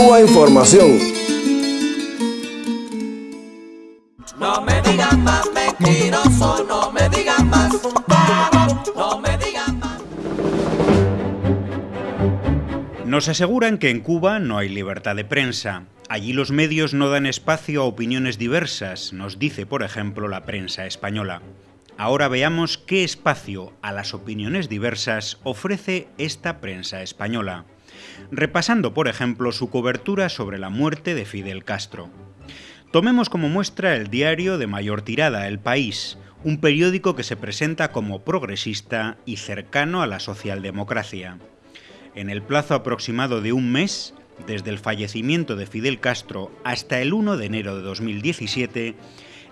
Cuba Información. No me digan más mentiroso, no me digan más, no me digan más. Nos aseguran que en Cuba no hay libertad de prensa. Allí los medios no dan espacio a opiniones diversas, nos dice, por ejemplo, la prensa española. Ahora veamos qué espacio a las opiniones diversas ofrece esta prensa española, repasando, por ejemplo, su cobertura sobre la muerte de Fidel Castro. Tomemos como muestra el diario de mayor tirada, El País, un periódico que se presenta como progresista y cercano a la socialdemocracia. En el plazo aproximado de un mes, desde el fallecimiento de Fidel Castro hasta el 1 de enero de 2017,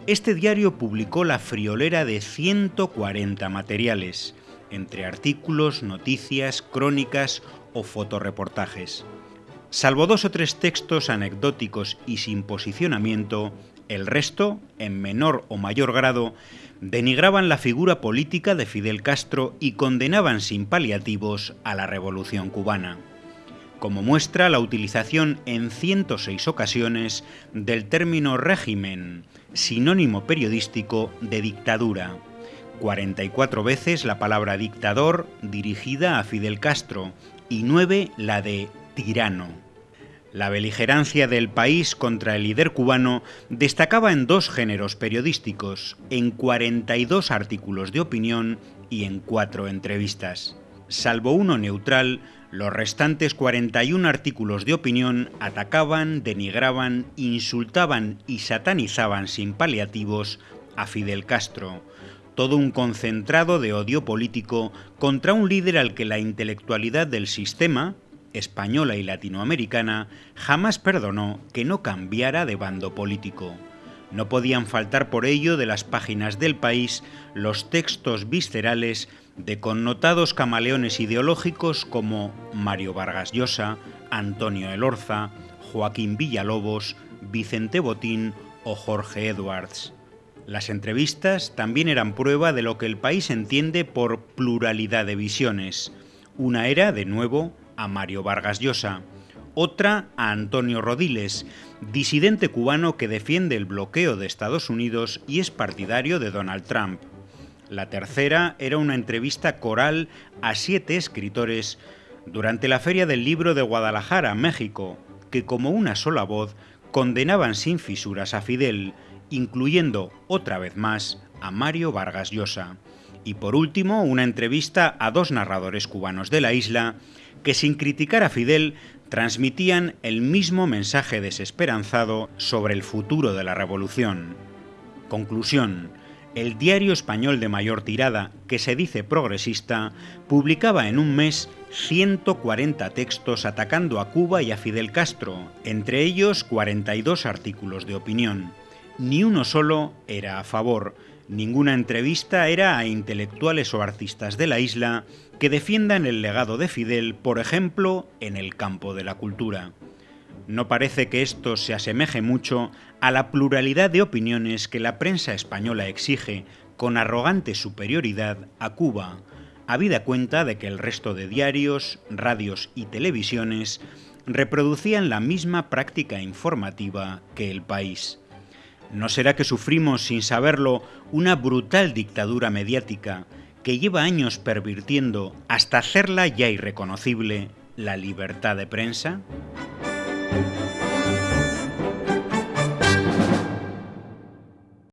este diario publicó la friolera de 140 materiales, entre artículos, noticias, crónicas o fotoreportajes. Salvo dos o tres textos anecdóticos y sin posicionamiento, el resto, en menor o mayor grado, denigraban la figura política de Fidel Castro y condenaban sin paliativos a la revolución cubana. Como muestra la utilización en 106 ocasiones del término régimen, sinónimo periodístico de dictadura. 44 veces la palabra dictador dirigida a Fidel Castro y 9 la de tirano. La beligerancia del país contra el líder cubano destacaba en dos géneros periodísticos, en 42 artículos de opinión y en cuatro entrevistas. Salvo uno neutral, los restantes 41 artículos de opinión atacaban, denigraban, insultaban y satanizaban sin paliativos a Fidel Castro, todo un concentrado de odio político contra un líder al que la intelectualidad del sistema, española y latinoamericana, jamás perdonó que no cambiara de bando político. No podían faltar por ello de las páginas del país los textos viscerales de connotados camaleones ideológicos como Mario Vargas Llosa, Antonio Elorza, Joaquín Villalobos, Vicente Botín o Jorge Edwards. Las entrevistas también eran prueba de lo que el país entiende por pluralidad de visiones. Una era, de nuevo, a Mario Vargas Llosa, otra a Antonio Rodiles, disidente cubano que defiende el bloqueo de Estados Unidos y es partidario de Donald Trump. La tercera era una entrevista coral a siete escritores durante la Feria del Libro de Guadalajara, México, que como una sola voz condenaban sin fisuras a Fidel, incluyendo otra vez más a Mario Vargas Llosa. Y por último, una entrevista a dos narradores cubanos de la isla que sin criticar a Fidel transmitían el mismo mensaje desesperanzado sobre el futuro de la revolución. Conclusión. El diario español de mayor tirada, que se dice progresista, publicaba en un mes 140 textos atacando a Cuba y a Fidel Castro, entre ellos 42 artículos de opinión. Ni uno solo era a favor, ninguna entrevista era a intelectuales o artistas de la isla que defiendan el legado de Fidel, por ejemplo, en el campo de la cultura. No parece que esto se asemeje mucho a la pluralidad de opiniones que la prensa española exige con arrogante superioridad a Cuba, habida cuenta de que el resto de diarios, radios y televisiones reproducían la misma práctica informativa que el país. ¿No será que sufrimos, sin saberlo, una brutal dictadura mediática que lleva años pervirtiendo hasta hacerla ya irreconocible la libertad de prensa?